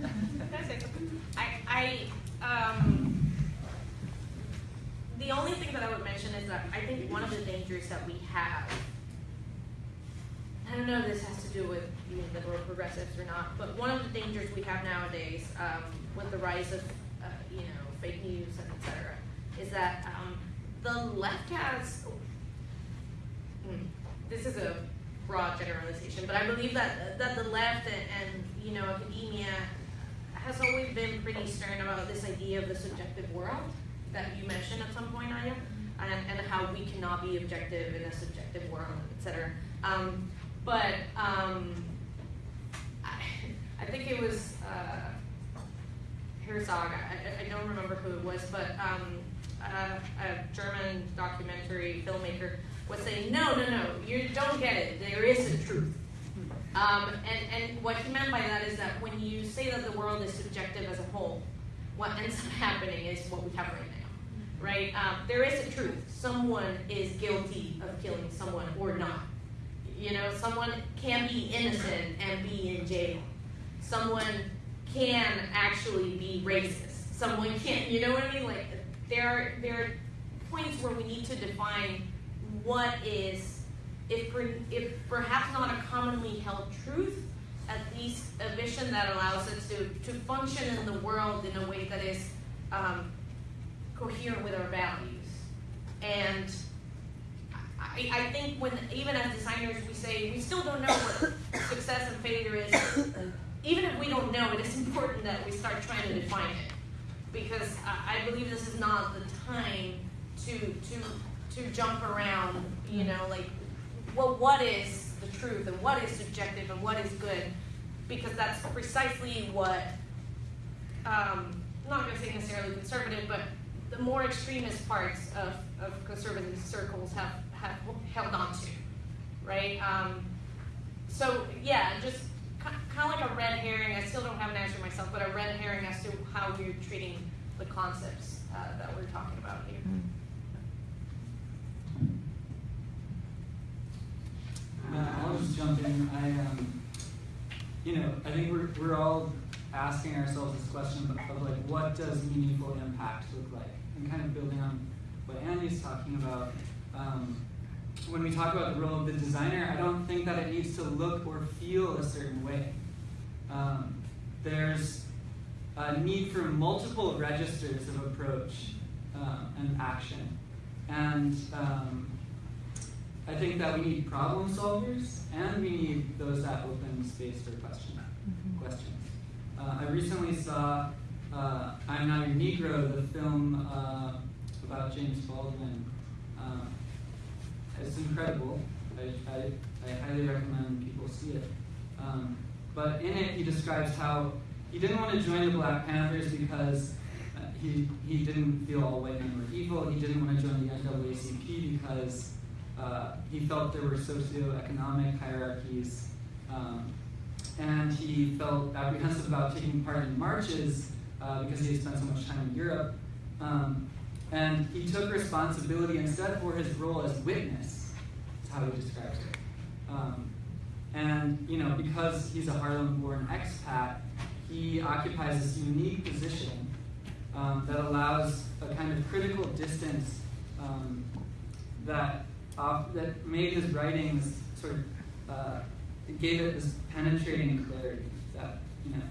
Can I? I, I, um, the only thing that I would mention is that I think one of the dangers that we have, I don't know if this has to do with being liberal progressives or not, but one of the dangers we have nowadays, um, with the rise of, uh, you know, fake news and et cetera, is that, um, the left has, hmm, this is a broad generalization, but I believe that, that the left and, and, you know, academia has always been pretty stern about this idea of the subjective world that you mentioned at some point, Aya, and, and how we cannot be objective in a subjective world, et cetera. Um, but um, I, I think it was uh, Herzog, I, I don't remember who it was, but um, a, a German documentary filmmaker was saying, no, no, no, you don't get it. There is a truth. Um, and, and what he meant by that is that when you say that the world is subjective as a whole, what ends up happening is what we have right now, right? Um, there is a truth. Someone is guilty of killing someone or not. You know, someone can be innocent and be in jail. Someone can actually be racist. Someone can't, you know what I mean? Like, there are, there are points where we need to define what is, if, if perhaps not a commonly held truth, at least a vision that allows us to, to function in the world in a way that is um, coherent with our values. And I, I think when, even as designers, we say, we still don't know what success and failure is. Even if we don't know, it is important that we start trying to define it. Because I, I believe this is not the time to, to, to jump around, you know, like, well, what is the truth and what is subjective and what is good? Because that's precisely what, um, I'm not gonna say necessarily conservative, but the more extremist parts of, of conservative circles have, have held on to, right? Um, so yeah, just kind of like a red herring. I still don't have an answer myself, but a red herring as to how we're treating the concepts uh, that we're talking about here. Uh, I'll just jump in. I, um, you know, I think we're, we're all asking ourselves this question of, of like, what does meaningful impact look like? And kind of building on what Andy's talking about. Um, when we talk about the role of the designer, I don't think that it needs to look or feel a certain way. Um, there's a need for multiple registers of approach uh, and action. And um, I think that we need problem solvers and we need those that open space for question, questions. Uh, I recently saw uh, I'm Not Your Negro, the film uh, about James Baldwin. Uh, it's incredible. I, I, I, highly recommend people see it. Um, but in it, he describes how he didn't want to join the Black Panthers because uh, he, he didn't feel all white men were evil. He didn't want to join the NAACP because uh, he felt there were socioeconomic hierarchies. Um, and he felt apprehensive about taking part in marches uh, because he had spent so much time in Europe. Um, and he took responsibility instead for his role as witness, is how he describes it. Um, and, you know, because he's a Harlem-born expat, he occupies this unique position um, that allows a kind of critical distance um, that, that made his writings sort of, uh, gave it this penetrating clarity that, you know.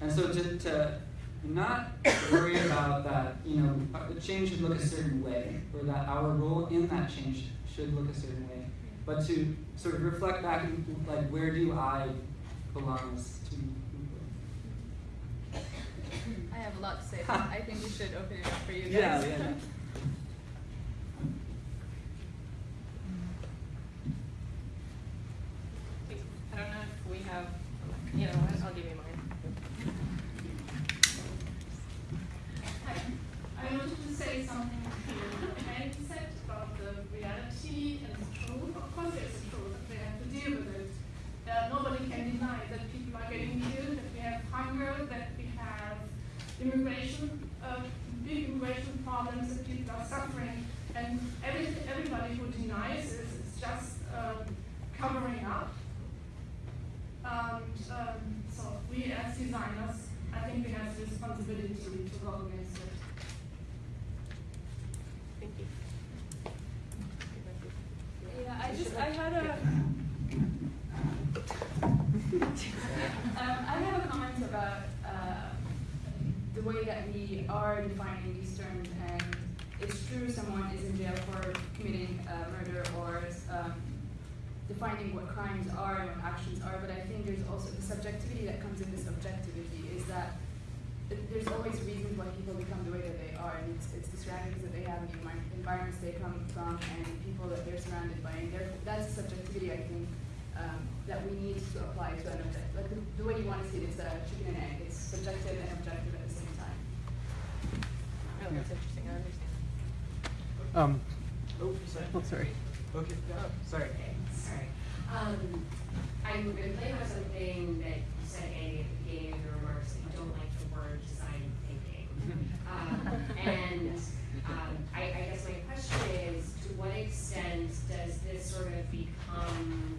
And so to, to not worry about that, you know, the change should look a certain way, or that our role in that change should look a certain way, but to sort of reflect back and like, where do I belong as to I have a lot to say, but I think we should open it up for you guys. Yeah, yeah. I don't know if we have, you know, I'll give you I wanted to say something Andy said about the reality and the truth. Of course, there's a truth, and we have to deal with it. Uh, nobody can deny that people are getting killed, that we have hunger, that we have immigration, uh, big immigration problems, that people are suffering, and every, everybody who denies this is just um, covering up. And um, so we as designers, I think we have the responsibility to go against it. Thank you. Yeah, I just, I had a, um, I have a comment about, uh, the way that we are defining these terms, and it's true someone is in jail for committing, uh, murder or, um, defining what crimes are and what actions are, but I think there's also the subjectivity that comes in this objectivity, is that th- there's always reasons why people become the way that they are, and it's, it's the surroundings that they have, and the envi- environments they come from, and people that they're surrounded by, and there, that's a subjectivity, I think, um, that we need to apply to an object, like the, the way you want to see it's a chicken and egg, it's subjective and objective at the same time. Oh, that's interesting, I understand. Um, oh, sorry. Oh, sorry. Okay, sorry. Okay, sorry. Um, I'm going to play with something that you said, Andy, at the beginning of your remarks, that you don't like the word design thinking. Um, and, um, I, I guess my question is, to what extent does this sort of become,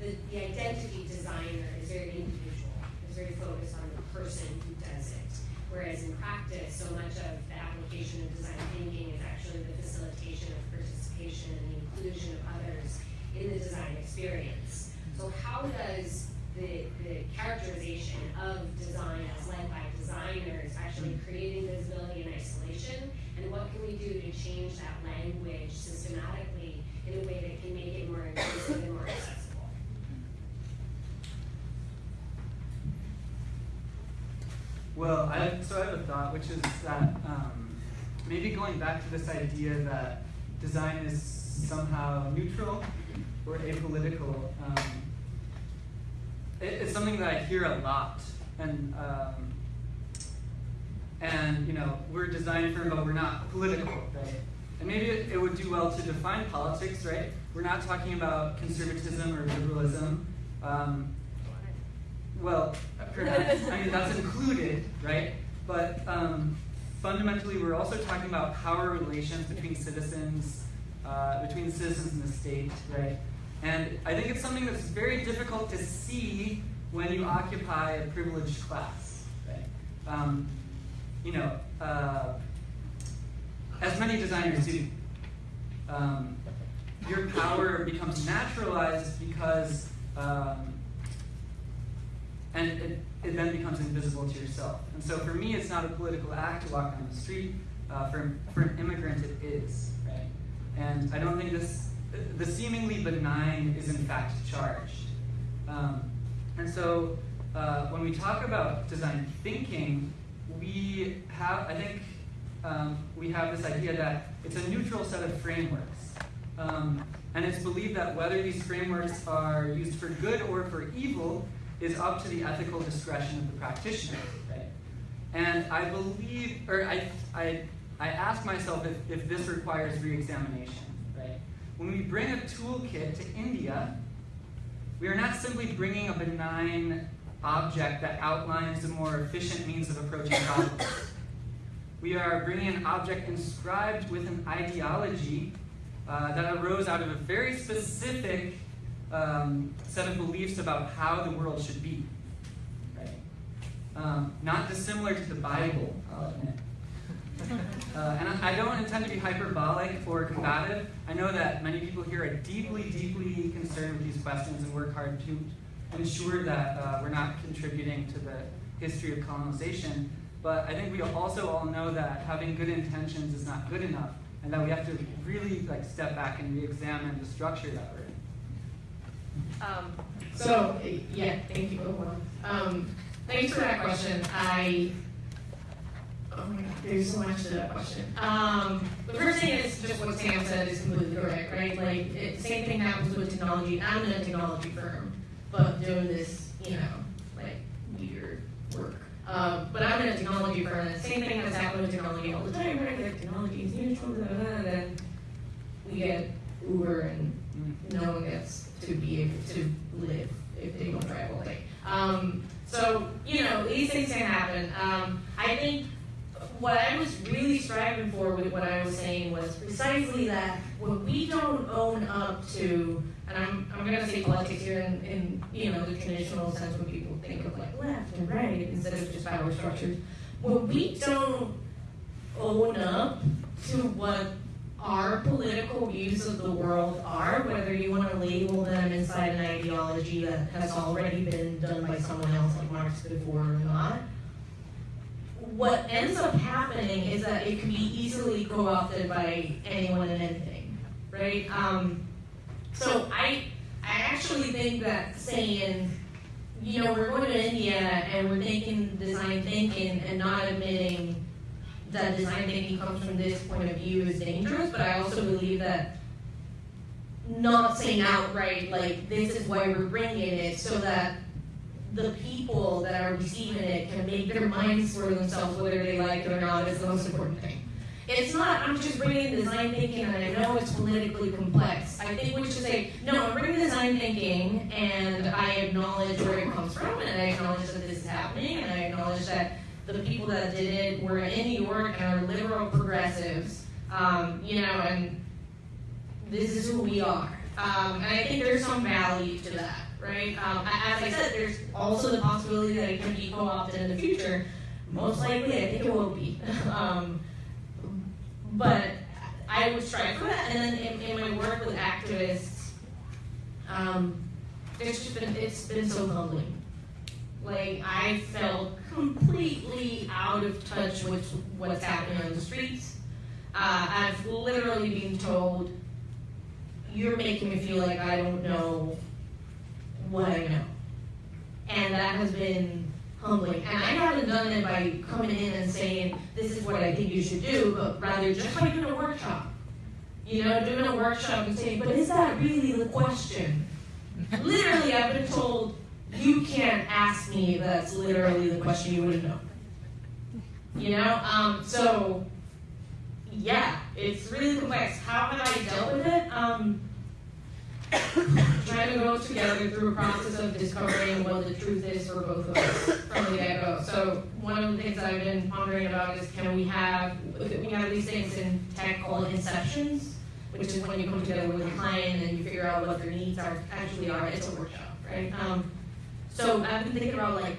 the, the identity designer is very individual, is very focused on the person who does it. Whereas in practice, so much of the application of design thinking is actually the facilitation of participation and the inclusion of others in the design experience. So how does the, the characterization of design as led by designers, actually creating visibility and isolation, and what can we do to change that language systematically in a way that can make it more inclusive and more accessible. Well, I, so I have a thought, which is that um, maybe going back to this idea that design is somehow neutral or apolitical, um, it, it's something that I hear a lot, and um, and you know we're a design firm, but we're not political, right? And maybe it, would do well to define politics, right? We're not talking about conservatism or liberalism. Um, well, perhaps, I mean, that's included, right? But um, fundamentally, we're also talking about power relations between citizens, uh, between citizens and the state, right? And I think it's something that's very difficult to see when you occupy a privileged class, right? Um, you know, uh, as many designers do, um, your power becomes naturalized because um, and it, it then becomes invisible to yourself. And so for me, it's not a political act to walk down the street. Uh, for, for an immigrant, it is, right? And I don't think this, the seemingly benign is in fact charged. Um, and so uh, when we talk about design thinking, we have, I think, um, we have this idea that it's a neutral set of frameworks. Um, and it's believed that whether these frameworks are used for good or for evil is up to the ethical discretion of the practitioner, right? And I believe, or I, I, I ask myself if, if this requires re-examination, right? When we bring a toolkit to India, we are not simply bringing a benign object that outlines a more efficient means of approaching problems. We are bringing an object inscribed with an ideology uh, that arose out of a very specific um, set of beliefs about how the world should be. Um, not dissimilar to the Bible, I'll admit. Uh, and I don't intend to be hyperbolic or combative. I know that many people here are deeply, deeply concerned with these questions and work hard to ensure that uh, we're not contributing to the history of colonization. But I think we also all know that having good intentions is not good enough, and that we have to really like step back and re-examine the structure that we're in. Um, So, yeah, thank you. Um, thanks for that question. I, oh my God, there's so much to that question. Um, the first thing is just what Sam said is completely correct, right? Like, it, same thing happens with technology. I'm in a technology firm, but doing this, you know, like weird work. Um, but I'm in a technology firm, and the same thing has happened with technology all the time, right? Like, technology is neutral, blah, blah, and then we get Uber and no one gets to be able to live if they don't drive all day. Um, so, you know, these things can happen. Um, I think what I was really striving for with what I was saying was precisely that when we don't own up to, and I'm, I'm going to say politics here in, in, you know, the traditional sense when people think of like left and right instead of just power structures, when we don't own up to what our political views of the world are, whether you want to label them inside an ideology that has already been done by someone else like Marx before or not. What ends up happening is that it can be easily co-opted by anyone and anything, right? Um, so I, I actually think that saying, you know, we're going to India and we're thinking design thinking and not admitting that design thinking comes from this point of view is dangerous, but I also believe that not saying outright, like, this is why we're bringing it, so that the people that are receiving it can make their minds for themselves whether they like it or not is the most important thing. It's not, I'm just bringing design thinking and I know it's politically complex. I think we should say, no, I'm bringing design thinking and I acknowledge where it comes from and I acknowledge that this is happening and I acknowledge that the people that did it were in New York and are liberal progressives, um, you know, and this is who we are. Um, and I think there's some value to that, right? Um, as I said, there's also the possibility that it can be co-opted in the future. Most likely, I think it will be. but I would strive for that. And then in, in my work with activists, um, it's just been, it's been so humbling. Like, I felt completely out of touch with what's happening on the streets. Uh, I've literally been told, you're making me feel like I don't know what I know. And that has been humbling. And I haven't done it by coming in and saying, this is what I think you should do, but rather just by doing a workshop. You know, doing a workshop and saying, but is that really the question? literally, I've been told, you can't ask me that's literally the question you wouldn't know. You know, um, so yeah, it's really complex. How have I dealt with it? Um, trying to go together through a process of discovering what the truth is for both of us from the get-go. So one of the things I've been pondering about is can we have we have these things in tech called inceptions, which is when you come together with a client and you figure out what their needs are actually are. It's a workshop, right? Um, so I've been thinking about like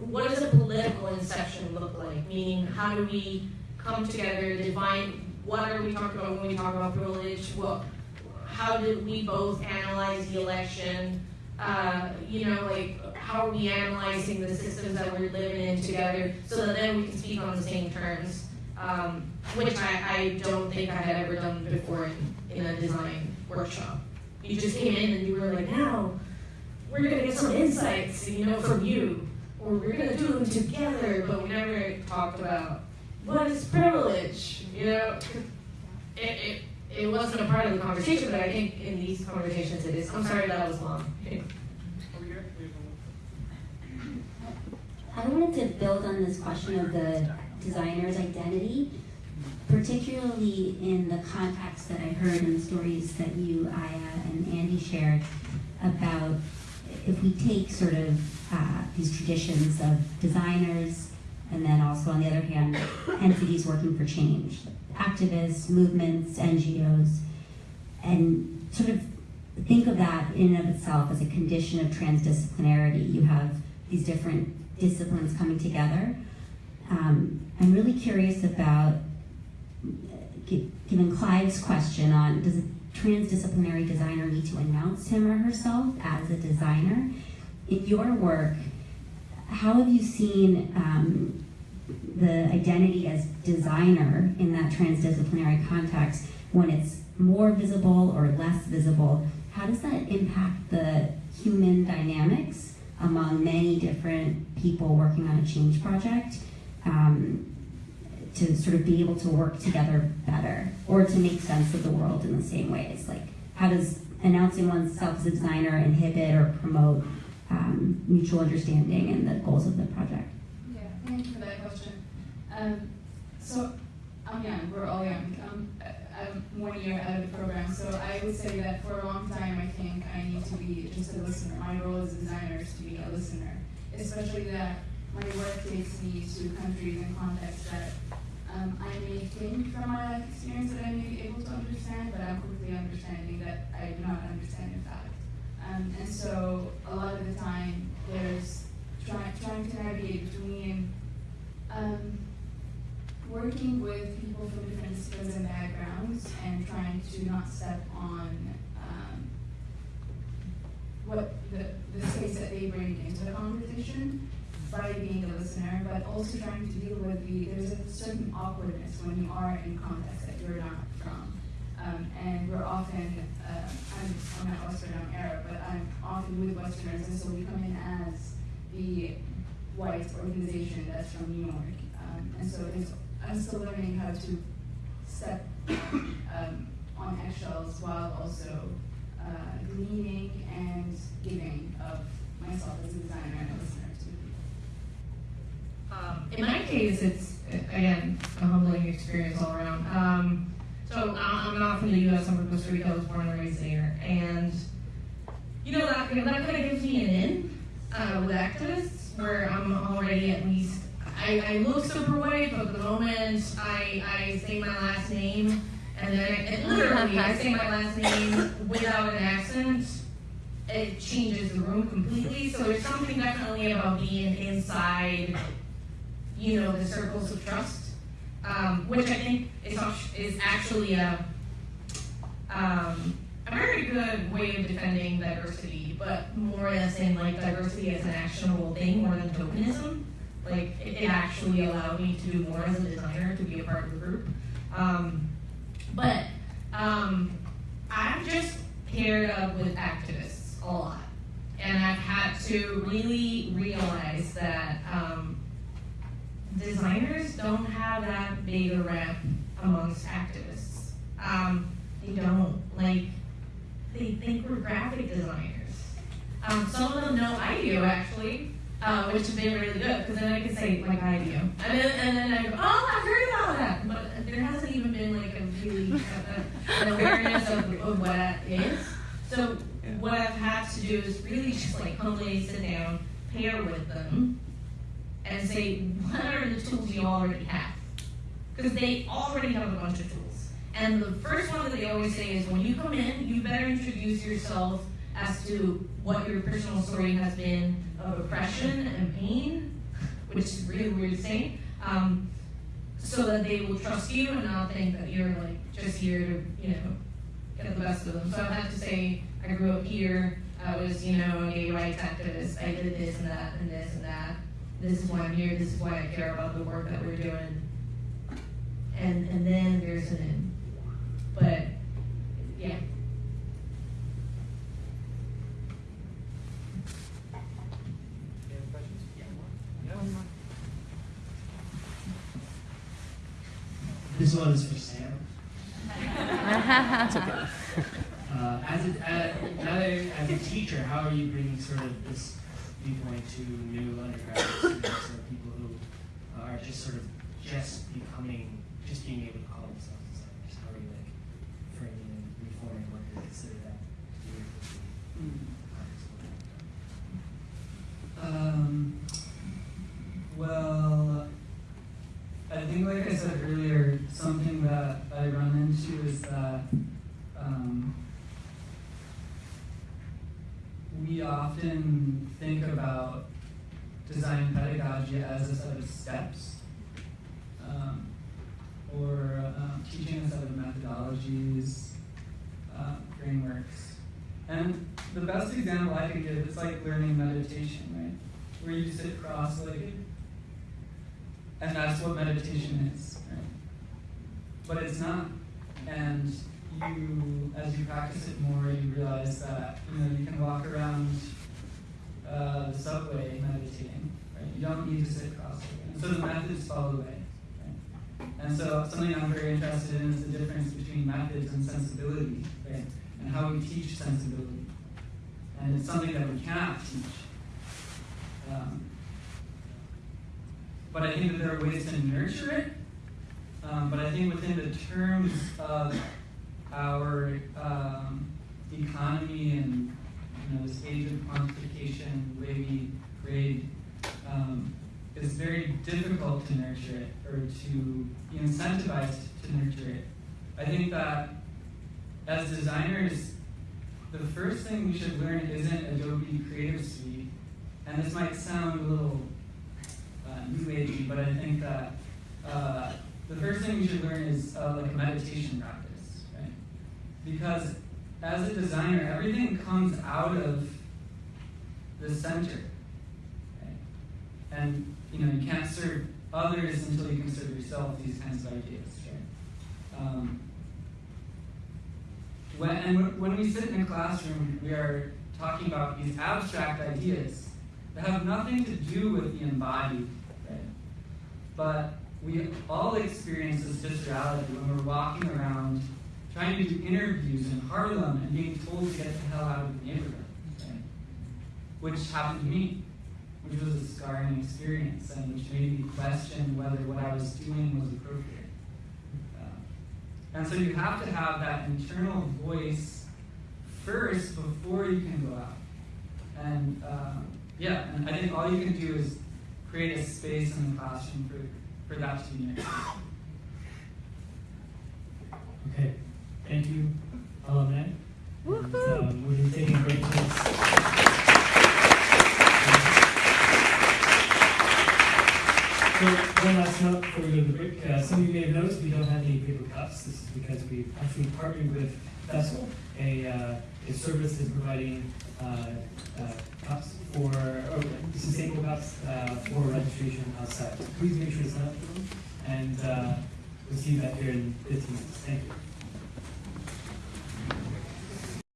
what does a political inception look like? Meaning how do we come together, define what are we talking about when we talk about privilege? What how did we both analyze the election? Uh, you know, like how are we analyzing the systems that we're living in together so that then we can speak on the same terms, um, which I, I don't think I had ever done before in, in a design workshop. You just came in and you were like, now we're gonna get some insights, you know, from you, or we're gonna do them together, but we never talked about what is privilege, you know? It, it, it wasn't a part of the conversation, but I think in these conversations it is. I'm sorry that was long. I wanted to build on this question of the designer's identity, particularly in the context that I heard in the stories that you, Aya, and Andy shared about if we take sort of uh, these traditions of designers and then also on the other hand, entities working for change, activists, movements, NGOs, and sort of think of that in and of itself as a condition of transdisciplinarity. You have these different disciplines coming together. Um, I'm really curious about, given Clive's question on does a transdisciplinary designer need to announce him or herself as a designer? In your work, how have you seen um, the identity as designer in that transdisciplinary context when it's more visible or less visible? How does that impact the human dynamics among many different people working on a change project um, to sort of be able to work together better or to make sense of the world in the same ways? Like, how does announcing oneself as a designer inhibit or promote um, mutual understanding and the goals of the project? Thank you for that question. Um, so I'm young, we're all young. Um, I'm one year out of the program, so I would say that for a long time I think I need to be just a listener. My role as a designer is to be a listener, especially that my work takes me to countries and contexts that um, I may think from my life experience that I may be able to understand, but I'm quickly understanding that I do not understand in fact. Um, and so a lot of the time there's trying trying to navigate between um, working with people from different disciplines and backgrounds and trying to not step on um, what the, the space that they bring into the conversation by being a listener, but also trying to deal with the, there's a certain awkwardness when you are in context that you're not from. Um, and we're often, uh, I'm, I'm not Western, I'm Arab, but I'm often with Westerners, and so we come in as the white organization that's from New York. Um, and so it's, I'm still learning how to step um, on eggshells while also uh, gleaning and giving of myself as a designer and a listener to Um, in my case, it's again a humbling experience all around. Um, so I- I'm not from the U.S. I'm from Costa Rica. I was born and raised there, and you know that that kind of gives me an in uh, with activists, where I'm already at least. I, I look super white, but the moment I, I say my last name, and then I, and literally I say my last name without an accent, it changes the room completely. So there's something definitely about being inside you know, the circles of trust, um, which I think is, is actually a, um, a very good way of defending diversity, but more as in like diversity as an actionable thing more than tokenism. Like it, actually allowed me to do more as a designer to be a part of the group. Um, but um, I've just paired up with activists a lot, and I've had to really realize that um, designers don't have that big a rep amongst activists. Um, they don't like. They think we're graphic designers. Um, some of them know I do actually, uh, which has been really good because then I can say like I do, and then and then I go, oh, I've heard about that, but there hasn't even been like a really an awareness of, of what that is. So what I've had to do is really just like humbly sit down, pair with them, and say what are the tools you already have, because they already have a bunch of tools. And the first one that they always say is when you come in, you better introduce yourself as to what your personal story has been of oppression and pain, which is really weird to say, um, so that they will trust you and not think that you're like just here to, you know, get the best of them. So I have to say, I grew up here, I was, you know, a gay rights activist, I did this and that and this and that. This is why I'm here, this is why I care about the work that we're doing. And and then there's an end. But yeah. Any questions? This one is for Sam. That's okay. Uh, as a, uh, now that as a teacher, how are you bringing sort of this viewpoint to new undergraduate students or people who are just sort of just becoming, just being able to call themselves designers? How are you like framing and reforming what they consider that to be Um, well, I think, like I said earlier, something that I run into is that um, we often think about design pedagogy as a set of steps um, or um, teaching a set of methodologies, uh, frameworks. And the best example I can give is like learning meditation, right? Where you sit cross-legged. And that's what meditation is, right? But it's not. And you, as you practice it more, you realize that, you know, you can walk around uh, the subway meditating, right? You don't need to sit cross-legged. So the methods fall away? And so something I'm very interested in is the difference between methods and sensibility, right? And how we teach sensibility. And it's something that we cannot teach. Um, but I think that there are ways to nurture it. Um, but I think within the terms of our um, economy and you know this age of quantification, the way we grade, um, it's very difficult to nurture it or to be incentivized to nurture it. I think that as designers, the first thing we should learn isn't Adobe Creative Suite, and this might sound a little uh, new agey, but I think that uh, the first thing we should learn is uh, like a meditation practice, right? Because as a designer, everything comes out of the center, right? And you know you can't serve others until you can serve yourself. These kinds of ideas, right? Um, when, and when we sit in a classroom, we are talking about these abstract ideas that have nothing to do with the embodied? But we all experience this viscerality when we're walking around trying to do interviews in Harlem and being told to get the hell out of the neighborhood, right? Which happened to me, which was a scarring experience and which made me question whether what I was doing was appropriate. And so you have to have that internal voice first before you can go out. And um, yeah, and I think all you can do is create a space in the classroom for, for that to be nurtured. Okay, thank you, alumni. And, um, we'll be taking a break So one last note before we go to the break. Uh, some of you may have noticed we don't have any paper cups. This is because we've actually partnered with Vessel a, uh, a service that's providing uh, uh, cups for, or sustainable cups uh, for registration outside. Please make sure to sign up and we'll see you back here in 15 minutes. Thank you.